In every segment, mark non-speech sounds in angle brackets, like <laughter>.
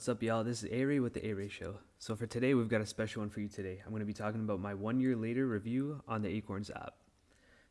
What's up, y'all? This is A-Ray with the A-Ray Show. So for today, we've got a special one for you today. I'm going to be talking about my one year later review on the Acorns app.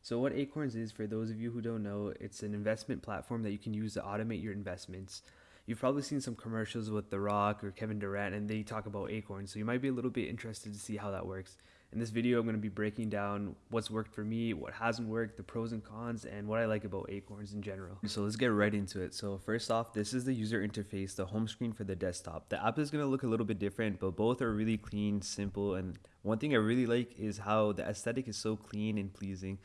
So what Acorns is, for those of you who don't know, it's an investment platform that you can use to automate your investments. You've probably seen some commercials with The Rock or Kevin Durant, and they talk about Acorns, so you might be a little bit interested to see how that works. In this video, I'm going to be breaking down what's worked for me, what hasn't worked, the pros and cons, and what I like about Acorns in general. So let's get right into it. So first off, this is the user interface, the home screen for the desktop. The app is going to look a little bit different, but both are really clean, simple, and one thing I really like is how the aesthetic is so clean and pleasing.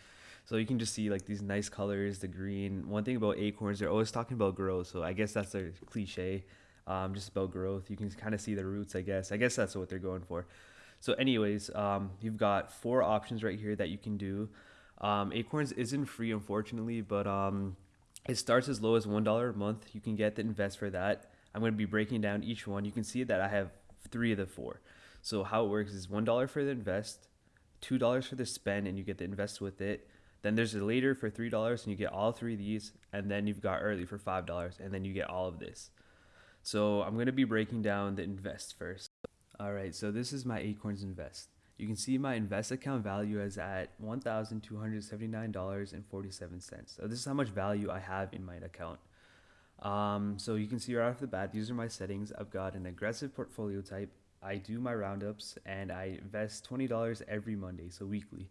So you can just see like these nice colors, the green. One thing about Acorns, they're always talking about growth. So I guess that's a cliche, um, just about growth. You can kind of see the roots, I guess. I guess that's what they're going for. So anyways, um, you've got four options right here that you can do. Um, Acorns isn't free, unfortunately, but um, it starts as low as $1 a month. You can get the invest for that. I'm going to be breaking down each one. You can see that I have three of the four. So how it works is $1 for the invest, $2 for the spend, and you get the invest with it. Then there's a later for $3 and you get all three of these. And then you've got early for $5 and then you get all of this. So I'm going to be breaking down the invest first. All right, so this is my Acorns Invest. You can see my invest account value is at $1,279.47. So this is how much value I have in my account. Um, so you can see right off the bat, these are my settings. I've got an aggressive portfolio type. I do my roundups and I invest $20 every Monday, so weekly.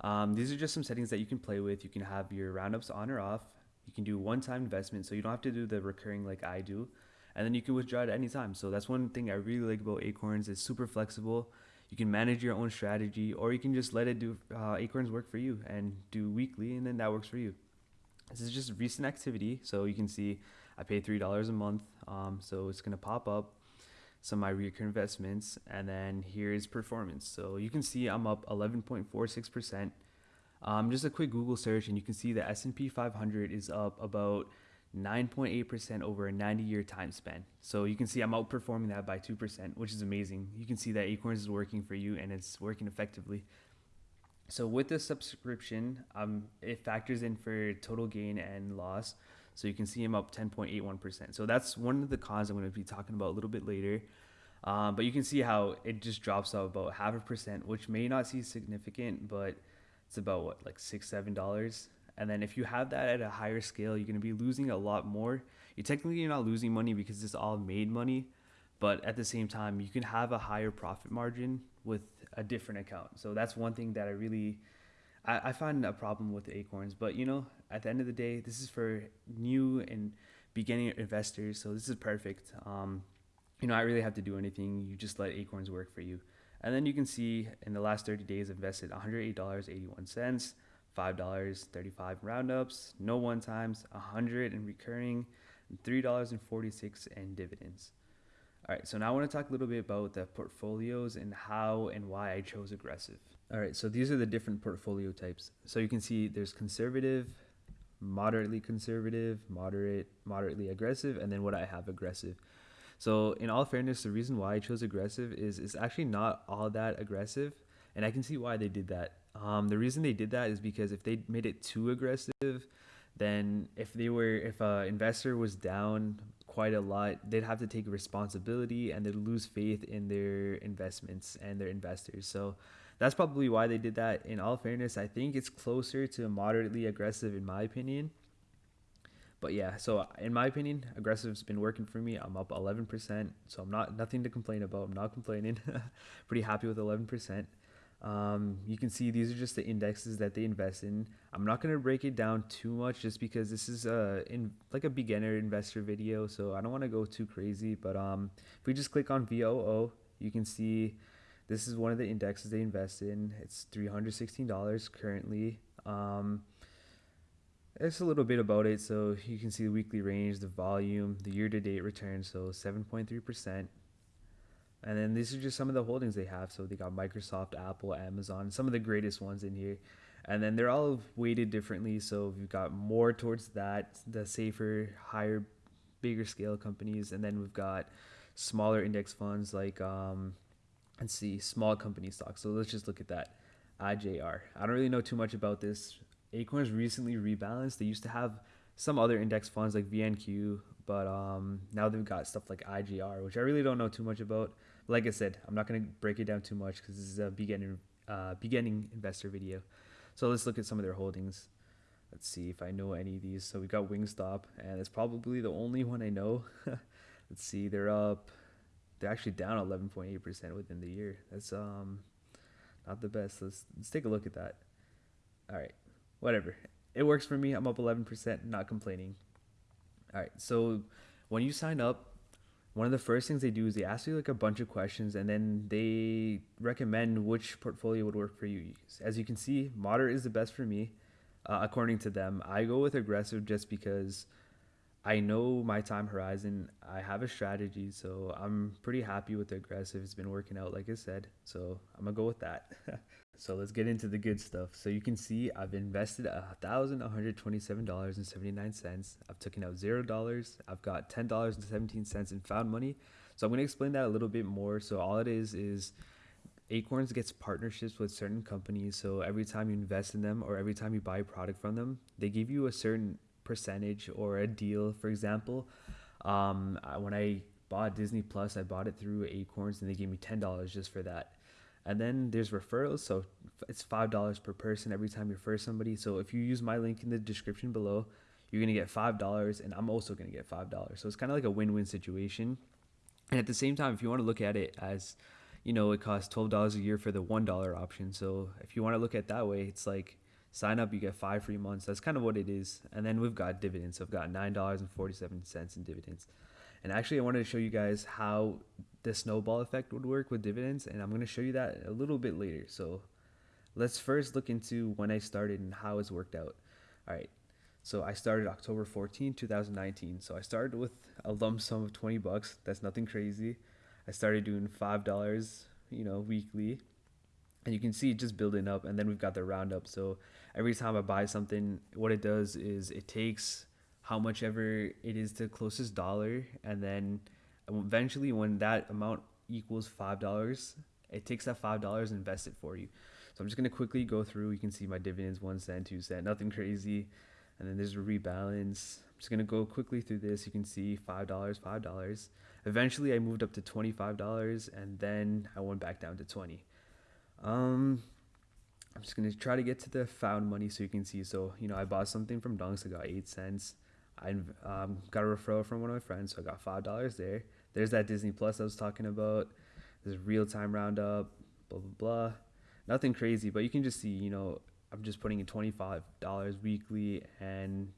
Um, these are just some settings that you can play with. You can have your roundups on or off. You can do one-time investment, so you don't have to do the recurring like I do and then you can withdraw at any time. So that's one thing I really like about Acorns. It's super flexible. You can manage your own strategy, or you can just let it do uh, Acorns work for you and do weekly, and then that works for you. This is just recent activity, so you can see I pay three dollars a month. Um, so it's gonna pop up some of my recurring investments, and then here's performance. So you can see I'm up 11.46 percent. Um, just a quick Google search, and you can see the S&P 500 is up about 9.8% over a 90 year time span. So you can see I'm outperforming that by 2%, which is amazing. You can see that Acorns is working for you and it's working effectively. So with the subscription, um, it factors in for total gain and loss. So you can see I'm up 10.81%. So that's one of the cons I'm going to be talking about a little bit later. Um, but you can see how it just drops off about half a percent, which may not seem significant, but it's about what, like six, seven dollars and then if you have that at a higher scale, you're going to be losing a lot more. You technically you're not losing money because it's all made money, but at the same time, you can have a higher profit margin with a different account. So that's one thing that I really I, I find a problem with Acorns. But you know, at the end of the day, this is for new and beginning investors. So this is perfect. Um, you know, I really have to do anything. You just let Acorns work for you. And then you can see in the last 30 days, invested $108.81 five dollars thirty-five roundups, no one times, a hundred in recurring, three dollars and forty-six in dividends. All right, so now I want to talk a little bit about the portfolios and how and why I chose aggressive. All right, so these are the different portfolio types. So you can see there's conservative, moderately conservative, moderate, moderately aggressive, and then what I have aggressive. So in all fairness, the reason why I chose aggressive is it's actually not all that aggressive, and I can see why they did that. Um, the reason they did that is because if they made it too aggressive, then if they were if an investor was down quite a lot, they'd have to take responsibility and they'd lose faith in their investments and their investors. So that's probably why they did that. In all fairness, I think it's closer to moderately aggressive in my opinion. But yeah, so in my opinion, aggressive's been working for me. I'm up 11%, so I'm not nothing to complain about. I'm not complaining. <laughs> Pretty happy with 11%. Um, you can see these are just the indexes that they invest in. I'm not going to break it down too much just because this is a in like a beginner investor video, so I don't want to go too crazy. But um, if we just click on VOO, you can see this is one of the indexes they invest in. It's $316 currently. Um, it's a little bit about it. So you can see the weekly range, the volume, the year-to-date return. So 7.3%. And then these are just some of the holdings they have. So they got Microsoft, Apple, Amazon, some of the greatest ones in here. And then they're all weighted differently. So we've got more towards that, the safer, higher, bigger scale companies. And then we've got smaller index funds like, um, let's see, small company stocks. So let's just look at that. IJR. I don't really know too much about this. Acorns recently rebalanced. They used to have some other index funds like VNQ, but um, now they've got stuff like IGR, which I really don't know too much about. Like I said, I'm not going to break it down too much because this is a beginning uh, beginning investor video. So let's look at some of their holdings. Let's see if I know any of these. So we got Wingstop, and it's probably the only one I know. <laughs> let's see, they're up. They're actually down 11.8% within the year. That's um not the best. Let's let's take a look at that. All right, whatever. It works for me. I'm up 11%, not complaining. All right, so when you sign up, one of the first things they do is they ask you like a bunch of questions and then they recommend which portfolio would work for you. As you can see, moderate is the best for me, uh, according to them. I go with aggressive just because I know my time horizon. I have a strategy, so I'm pretty happy with the aggressive. It's been working out, like I said, so I'm gonna go with that. <laughs> So let's get into the good stuff. So you can see I've invested $1,127.79. I've taken out $0. I've got $10.17 in found money. So I'm going to explain that a little bit more. So all it is is Acorns gets partnerships with certain companies. So every time you invest in them or every time you buy a product from them, they give you a certain percentage or a deal. For example, um, when I bought Disney Plus, I bought it through Acorns and they gave me $10 just for that. And then there's referrals. So it's $5 per person every time you refer somebody. So if you use my link in the description below, you're going to get $5 and I'm also going to get $5. So it's kind of like a win win situation. And at the same time, if you want to look at it as, you know, it costs $12 a year for the $1 option. So if you want to look at that way, it's like sign up, you get five free months. That's kind of what it is. And then we've got dividends. So I've got $9.47 in dividends. And actually, I wanted to show you guys how the snowball effect would work with dividends, and I'm going to show you that a little bit later. So let's first look into when I started and how it's worked out. All right. So I started October 14, 2019. So I started with a lump sum of 20 bucks. That's nothing crazy. I started doing $5, you know, weekly. And you can see it just building up and then we've got the roundup. So every time I buy something, what it does is it takes how much ever it is to the closest dollar and then eventually when that amount equals five dollars it takes that five dollars and invests it for you. So i'm just going to quickly go through. You can see my dividends one cent two cent nothing crazy. And then there's a rebalance. I'm just going to go quickly through this. You can see five dollars five dollars. Eventually i moved up to 25 dollars and then i went back down to 20 um i'm just going to try to get to the found money so you can see. So you know i bought something from dunks. I got eight cents I um, got a referral from one of my friends, so I got five dollars there. There's that Disney Plus I was talking about. There's real time roundup, blah blah blah. Nothing crazy, but you can just see, you know, I'm just putting in twenty five dollars weekly, and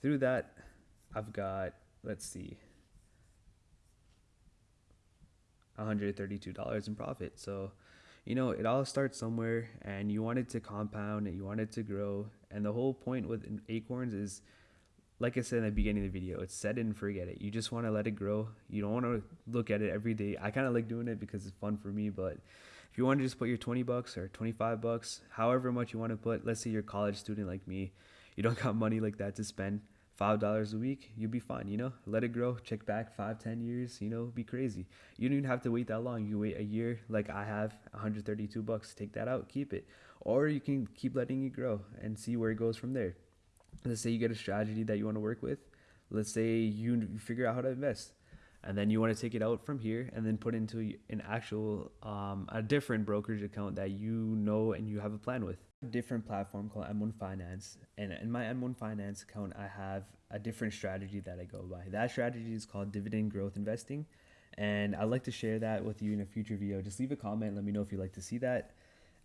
through that, I've got let's see, $132 in profit. So, you know, it all starts somewhere, and you want it to compound, and you want it to grow, and the whole point with Acorns is like I said in the beginning of the video, it's set it and forget it. You just want to let it grow. You don't want to look at it every day. I kind of like doing it because it's fun for me, but if you want to just put your 20 bucks or 25 bucks, however much you want to put, let's say you're a college student like me, you don't <laughs> got money like that to spend five dollars a week, you'll be fine, you know? Let it grow, check back five, ten years, you know, be crazy. You don't even have to wait that long. You wait a year like I have, 132 bucks, take that out, keep it. Or you can keep letting it grow and see where it goes from there let's say you get a strategy that you want to work with let's say you figure out how to invest and then you want to take it out from here and then put into an actual um, a different brokerage account that you know and you have a plan with. A different platform called m1 finance and in my m1 finance account i have a different strategy that i go by. That strategy is called dividend growth investing and i'd like to share that with you in a future video. Just leave a comment let me know if you'd like to see that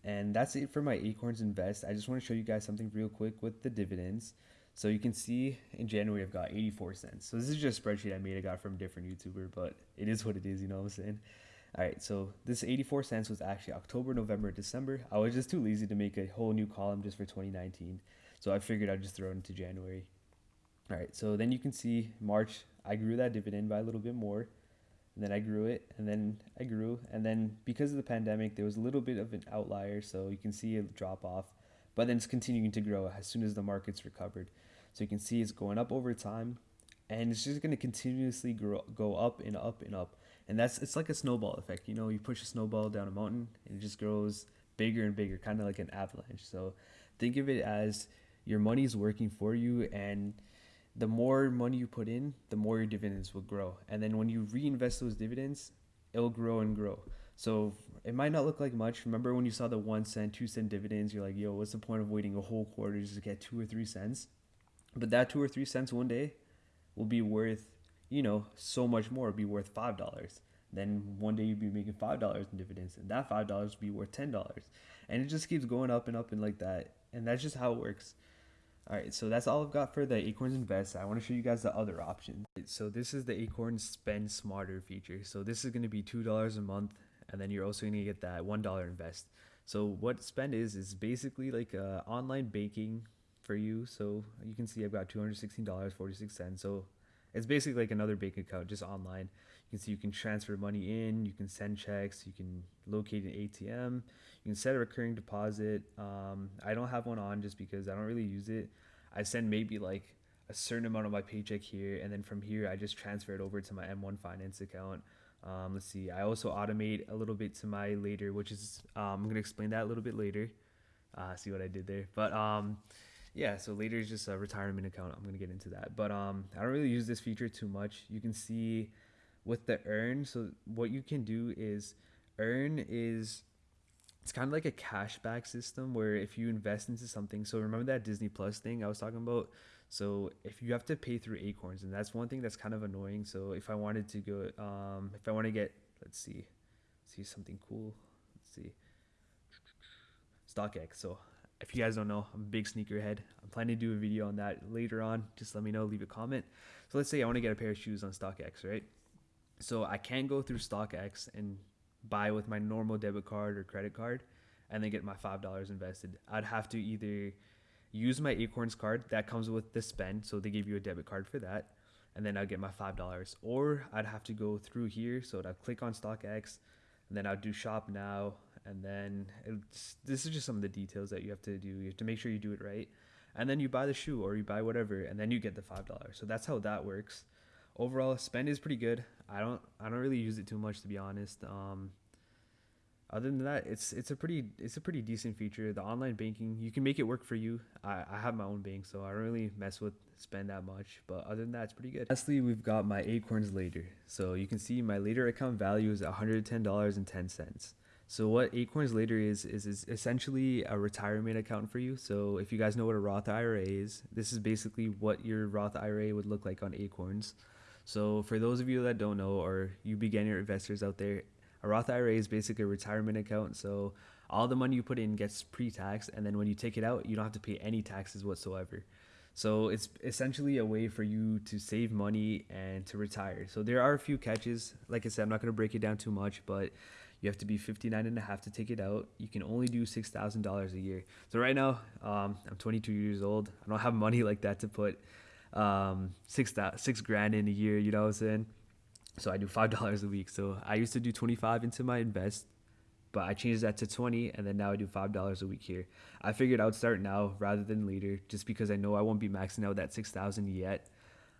and that's it for my Acorns Invest. I just want to show you guys something real quick with the dividends. So you can see in January I've got 84 cents. So this is just a spreadsheet I made. I got from a different YouTuber, but it is what it is, you know what I'm saying? All right, so this 84 cents was actually October, November, December. I was just too lazy to make a whole new column just for 2019. So I figured I'd just throw it into January. All right, so then you can see March, I grew that dividend by a little bit more and then I grew it, and then I grew, and then because of the pandemic, there was a little bit of an outlier, so you can see a drop off, but then it's continuing to grow as soon as the market's recovered. So you can see it's going up over time, and it's just going to continuously grow, go up and up and up, and that's it's like a snowball effect. You know, you push a snowball down a mountain, and it just grows bigger and bigger, kind of like an avalanche. So think of it as your money is working for you, and the more money you put in, the more your dividends will grow. And then when you reinvest those dividends, it'll grow and grow. So it might not look like much. Remember when you saw the one cent, two cent dividends, you're like, yo, what's the point of waiting a whole quarter just to get two or three cents? But that two or three cents one day will be worth, you know, so much more. It'll be worth five dollars. Then one day you'll be making five dollars in dividends, and that five dollars will be worth ten dollars. And it just keeps going up and up and like that. And that's just how it works. All right, so that's all I've got for the Acorns Invest. I want to show you guys the other option. So this is the Acorns Spend Smarter feature. So this is going to be two dollars a month, and then you're also going to get that one dollar invest. So what Spend is is basically like uh, online banking for you. So you can see I've got two hundred sixteen dollars forty six cents. So it's basically like another bank account, just online. You can see you can transfer money in, you can send checks, you can locate an ATM, you can set a recurring deposit. Um, I don't have one on just because I don't really use it. I send maybe like a certain amount of my paycheck here, and then from here I just transfer it over to my M1 Finance account. Um, let's see. I also automate a little bit to my later, which is um, I'm gonna explain that a little bit later. Uh, see what I did there, but um, yeah. So later is just a retirement account. I'm gonna get into that, but um, I don't really use this feature too much. You can see with the earn so what you can do is earn is it's kind of like a cashback system where if you invest into something so remember that disney plus thing i was talking about? So if you have to pay through acorns and that's one thing that's kind of annoying so if i wanted to go um if i want to get let's see see something cool let's see. Stockx so if you guys don't know i'm a big sneakerhead. I'm planning to do a video on that later on just let me know leave a comment. So let's say i want to get a pair of shoes on stockx right so I can go through StockX and buy with my normal debit card or credit card and then get my $5 invested. I'd have to either use my Acorns card that comes with the spend, so they give you a debit card for that, and then I'd get my $5. Or I'd have to go through here, so I'd click on StockX, and then I'll do shop now, and then this is just some of the details that you have to do. You have to make sure you do it right. And then you buy the shoe or you buy whatever, and then you get the $5. So that's how that works overall spend is pretty good. I don't I don't really use it too much to be honest. Um, other than that, it's it's a pretty it's a pretty decent feature. The online banking you can make it work for you. I, I have my own bank, so I don't really mess with spend that much. But other than that, it's pretty good. Lastly, we've got my Acorns Later. So you can see my Later account value is one hundred ten dollars and ten cents. So what Acorns Later is, is is essentially a retirement account for you. So if you guys know what a Roth IRA is, this is basically what your Roth IRA would look like on Acorns. So for those of you that don't know, or you beginner investors out there, a Roth IRA is basically a retirement account. So all the money you put in gets pre tax, and then when you take it out, you don't have to pay any taxes whatsoever. So it's essentially a way for you to save money and to retire. So there are a few catches. Like I said, I'm not going to break it down too much, but you have to be 59 and a half to take it out. You can only do $6,000 a year. So right now, um, I'm 22 years old. I don't have money <laughs> like that to put um, six six grand in a year. You know what I'm saying? So I do five <laughs> dollars a week. So I used to do twenty five into my invest, but I changed that to twenty, and then now I do five dollars a week here. I figured I would start now rather than later, just because I know I won't be maxing out that six thousand yet.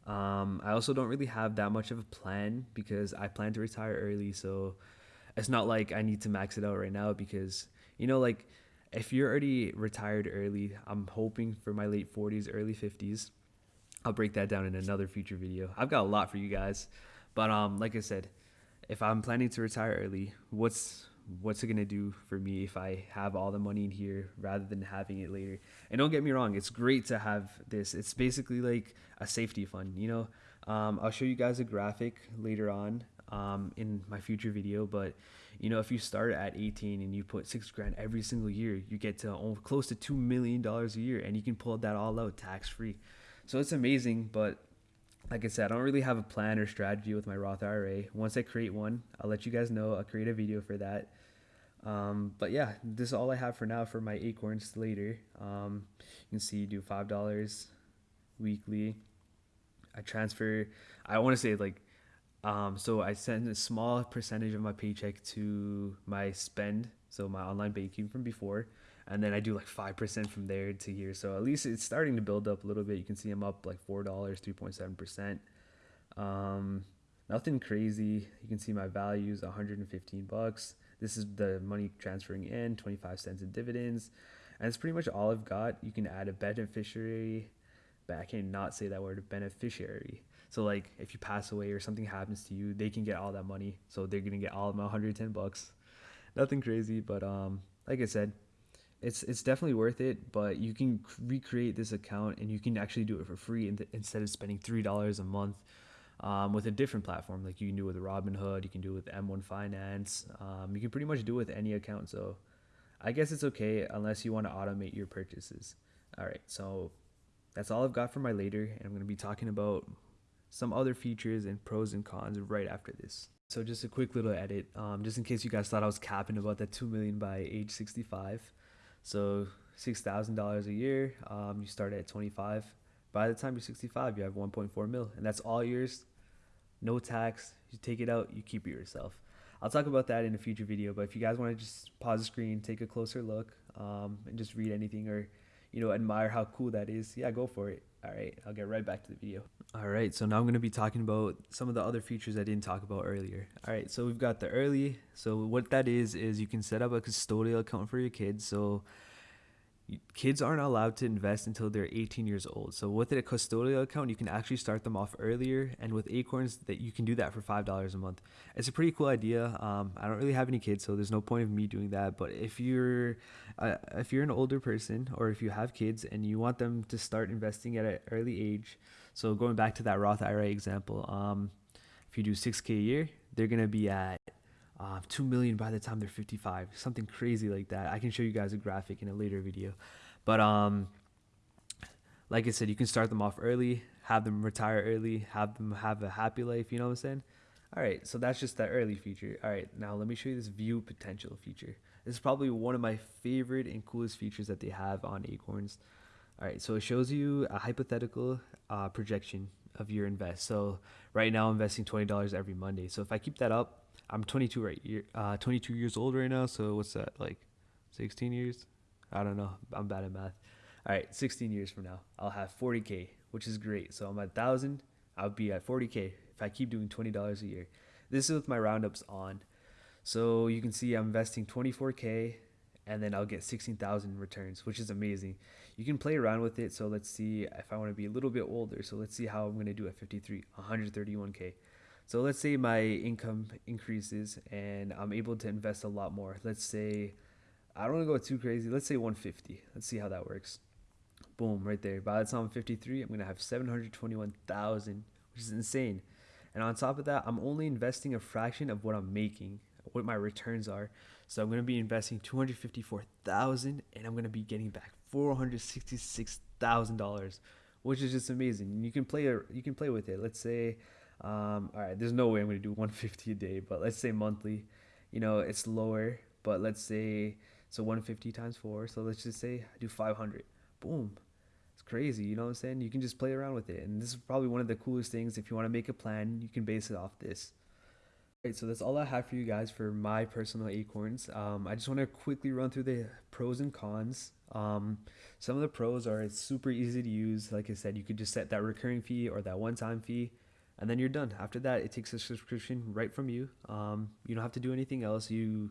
Um, I also don't really have that much of a plan because I plan to retire early, so it's not like I need to max it out right now because you know like if you're already retired early, I'm hoping for my late 40s, early 50s I'll break that down in another future video. I've got a lot for you guys, but um, like I said, if I'm planning to retire early, what's what's it gonna do for me if I have all the money in here rather than having it later? And don't get me wrong, it's great to have this. It's basically like a safety fund, you know. Um, I'll show you guys a graphic later on um, in my future video, but you know, if you start at 18 and you put six grand every single year, you get to close to two million dollars a year, and you can pull that all out tax free. So it's amazing, but like I said, I don't really have a plan or strategy with my Roth IRA. Once I create one, I'll let you guys know. I'll create a video for that. Um, but yeah, this is all I have for now for my Acorns later. Um, you can see you do five dollars weekly. I transfer. I want to say like, um, so I send a small percentage of my paycheck to my spend, so my online banking from before, and then I do like five percent from there to here. So at least it's starting to build up a little bit. You can see I'm up like four dollars, three point seven percent. Um, nothing crazy. You can see my values 115 bucks. This is the money transferring in, 25 cents in dividends, and it's pretty much all I've got. You can add a beneficiary but I can't say that word beneficiary. So like if you pass away or something happens to you, they can get all that money. So they're gonna get all of my 110 bucks. Nothing crazy, but um, like I said, it's it's definitely worth it. But you can recreate this account and you can actually do it for free instead of spending three dollars a month. Um, with a different platform, like you can do with Robinhood, you can do with M1 Finance, um, you can pretty much do with any account. So I guess it's okay unless you want to automate your purchases. All right, so that's all I've got for my later, and I'm going to be talking about some other features and pros and cons right after this. So just a quick little edit, um, just in case you guys thought I was capping about that two million by age 65. So six thousand dollars a year. Um, you start at 25. By the time you're 65, you have 1.4 mil, and that's all yours. No tax. You take it out, you keep it yourself. I'll talk about that in a future video. But if you guys want to just pause the screen, take a closer look, um, and just read anything or you know admire how cool that is, yeah, go for it. All right, I'll get right back to the video. All right, so now I'm going to be talking about some of the other features I didn't talk about earlier. All right, so we've got the early. So what that is is you can set up a custodial account for your kids. So kids aren't allowed to invest until they're 18 years old. So with a custodial account, you can actually start them off earlier, and with Acorns, that you can do that for five dollars a month. It's a pretty cool idea. Um, I don't really have any kids, so there's no point of me doing that. But if you're uh, if you're an older person or if you have kids and you want them to start investing at an early age, so going back to that Roth IRA example, um, if you do 6k a year, they're gonna be at uh, 2 million by the time they're 55 something crazy like that. I can show you guys a graphic in a later video. But um like i said you can start them off early have them retire early have them have a happy life you know what i'm saying? All right so that's just that early feature. All right now let me show you this view potential feature. This is probably one of my favorite and coolest features that they have on acorns. All right so it shows you a hypothetical uh, projection of your invest. So right now i'm investing $20 every monday. So if i keep that up I'm 22 right uh, 22 years old right now. So what's that like, 16 years? I don't know. I'm bad at math. All right, 16 years from now, I'll have 40k, which is great. So I'm at thousand. I'll be at 40k if I keep doing $20 a year. This is with my roundups on. So you can see I'm investing 24k and then I'll get 16,000 returns, which is amazing. You can play around with it. So let's see if I want to be a little bit older. So let's see how I'm going to do at 53, 131k. So let's say my income increases and I'm able to invest a lot more. Let's say I don't want to go too crazy. Let's say 150. Let's see how that works. Boom, right there. By the time I'm 53, I'm going to have 721,000, which is insane. And on top of that, I'm only investing a fraction of what I'm making, what my returns are. So I'm going to be investing 254,000 and I'm going to be getting back $466,000, which is just amazing. You can play you can play with it. Let's say um, all right, there's no way I'm gonna do <laughs> 150 a day, but let's say monthly. You know, it's lower, but let's say so 150 times four. So let's just say I do 500. Boom, it's crazy. You know what I'm saying? You can just play around with it, and this is probably one of the coolest things. If you want to make a plan, you can base it off this. Right, so that's all I have for you guys for my personal acorns. Um, I just want to quickly run through the pros and cons. Um, some of the pros are it's super easy to use. Like I said, you could just set that recurring fee or that one-time fee and then you're done. After that, it takes a subscription right from you. Um, you don't have to do anything else. You,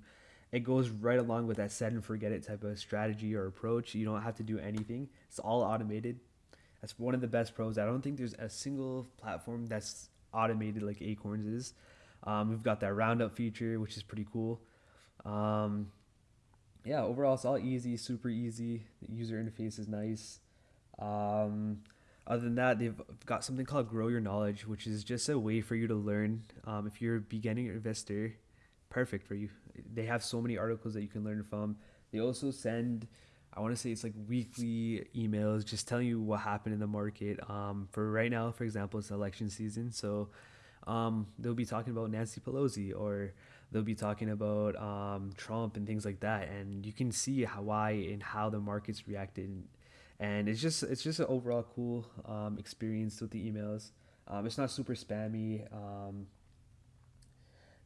it goes right along with that set and forget it type of strategy or approach. You don't have to do anything. It's all automated. That's one of the best pros. I don't think there's a single platform that's automated like Acorns is. Um, we've got that roundup feature, which is pretty cool. Um, yeah, overall, it's all easy, super easy. The user interface is nice. Um, other than that, they've got something called Grow Your Knowledge, which is just a way for you to learn. Um, if you're a beginning investor, perfect for you. They have so many articles that you can learn from. They also send, I want to say it's like weekly emails just telling you what happened in the market. Um, for right now, for example, it's election season. So um, they'll be talking about Nancy Pelosi or they'll be talking about um, Trump and things like that. And you can see how, why and how the markets reacted and it's just it's just an overall cool um, experience with the emails. Um, it's not super spammy. Um,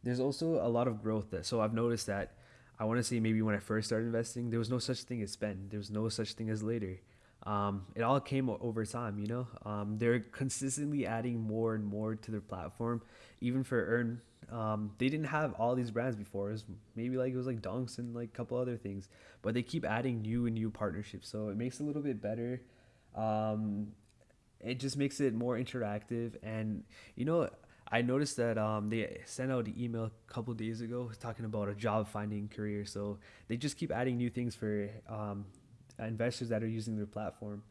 there's also a lot of growth that so I've noticed that I want to say maybe when I first started investing, there was no such thing as spend. There was no such thing as later. Um, it all came over time, you know. Um, they're consistently adding more and more to their platform, even for earn um, they didn't have all these brands before. It was maybe like it was like Dunks and like a couple other things, but they keep adding new and new partnerships, so it makes it a little bit better. Um, it just makes it more interactive. And you know, I noticed that um, they sent out an email a couple days ago talking about a job finding career. So they just keep adding new things for um, investors that are using their platform.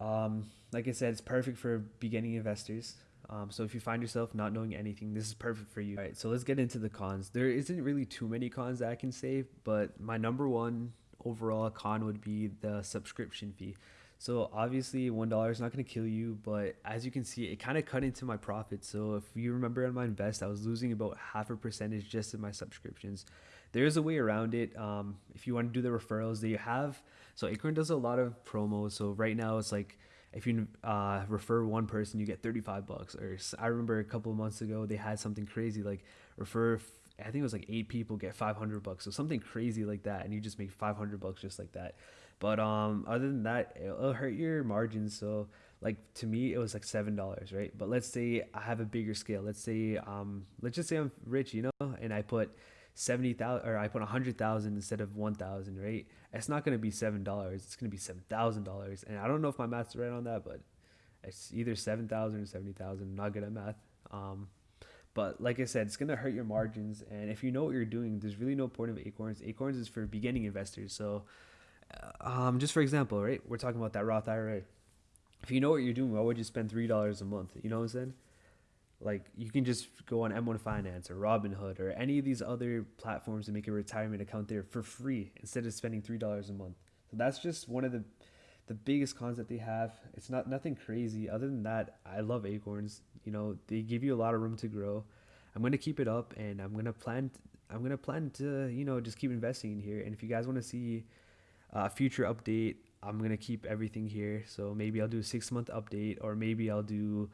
Um, like I said, it's perfect for beginning investors. Um, so if you find yourself not knowing anything, this is perfect for you. All right, so let's get into the cons. There isn't really too many cons that I can say, but my number one overall con would be the subscription fee. So obviously one dollar is not going to kill you, but as you can see, it kind of cut into my profit. So if you remember on my invest, I was losing about half a percentage just in my subscriptions. There is a way around it. Um, if you want to do the referrals, that you have. So Acorn does a lot of promos. So right now it's like if you uh, refer one person, you get 35 bucks. Or I remember a couple of months ago they had something crazy like refer. I think it was like eight people get 500 bucks. So something crazy like that, and you just make 500 bucks just like that. But um, other than that, it'll hurt your margins. So like to me, it was like seven dollars, right? But let's say I have a bigger scale. Let's say um, let's just say I'm rich, you know, and I put seventy thousand or I put a hundred thousand instead of one thousand, right? It's not gonna be seven dollars. It's gonna be seven thousand dollars. And I don't know if my math's right on that, but it's either seven thousand or seventy thousand. Not good at math. Um, but like I said, it's gonna hurt your margins. And if you know what you're doing, there's really no point of Acorns. Acorns is for beginning investors. So um, just for example, right? We're talking about that Roth IRA. If you know what you're doing, why would you spend three dollars a month? You know what I'm saying? Like you can just go on M1 Finance or Robinhood or any of these other platforms and make a retirement account there for free instead of spending three dollars a month. So that's just one of the the biggest cons that they have. It's not nothing crazy. Other than that, I love Acorns. You know, they give you a lot of room to grow. I'm gonna keep it up, and I'm gonna plan. I'm gonna plan to you know just keep investing in here. And if you guys want to see a future update, I'm gonna keep everything here. So maybe I'll do a six month update, or maybe I'll do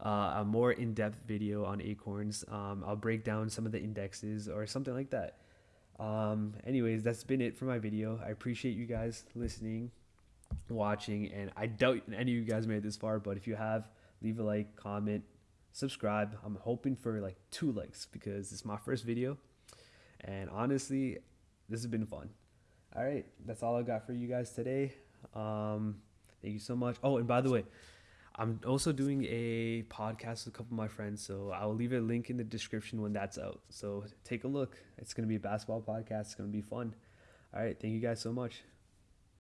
uh, a more in depth video on Acorns. Um, I'll break down some of the indexes or something like that. Um, anyways, that's been it for my video. I appreciate you guys listening, watching, and I doubt any of you guys made it this far. But if you have, leave a like, comment, subscribe. I'm hoping for like two likes because it's my first video, and honestly, this has been fun all right, that's all I got for you guys today. Um, thank you so much. Oh, and by the way, I'm also doing a podcast with a couple of my friends, so I'll leave a link in the description when that's out. So take a look. It's gonna be a basketball podcast. It's gonna be fun. All right, thank you guys so much.